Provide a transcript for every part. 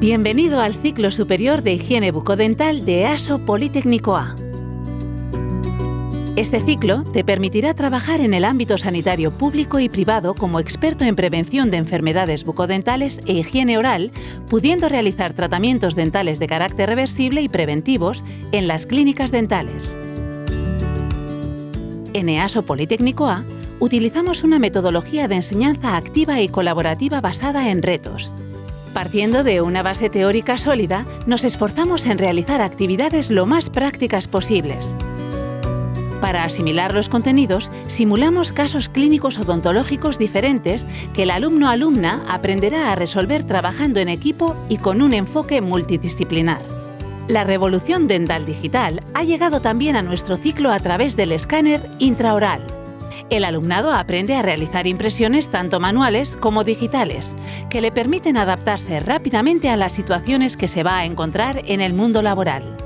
Bienvenido al ciclo superior de higiene bucodental de EASO Politécnico A. Este ciclo te permitirá trabajar en el ámbito sanitario público y privado como experto en prevención de enfermedades bucodentales e higiene oral, pudiendo realizar tratamientos dentales de carácter reversible y preventivos en las clínicas dentales. En EASO Politécnico A utilizamos una metodología de enseñanza activa y colaborativa basada en retos, Partiendo de una base teórica sólida, nos esforzamos en realizar actividades lo más prácticas posibles. Para asimilar los contenidos, simulamos casos clínicos odontológicos diferentes que el alumno-alumna aprenderá a resolver trabajando en equipo y con un enfoque multidisciplinar. La revolución dental digital ha llegado también a nuestro ciclo a través del escáner intraoral el alumnado aprende a realizar impresiones tanto manuales como digitales, que le permiten adaptarse rápidamente a las situaciones que se va a encontrar en el mundo laboral.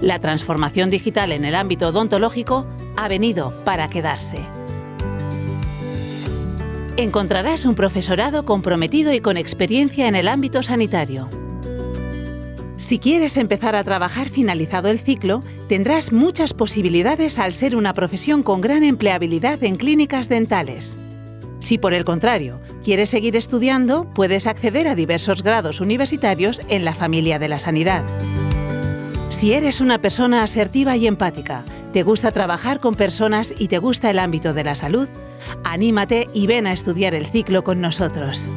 La transformación digital en el ámbito odontológico ha venido para quedarse. Encontrarás un profesorado comprometido y con experiencia en el ámbito sanitario. Si quieres empezar a trabajar finalizado el ciclo, tendrás muchas posibilidades al ser una profesión con gran empleabilidad en clínicas dentales. Si por el contrario quieres seguir estudiando, puedes acceder a diversos grados universitarios en la familia de la sanidad. Si eres una persona asertiva y empática, te gusta trabajar con personas y te gusta el ámbito de la salud, anímate y ven a estudiar el ciclo con nosotros.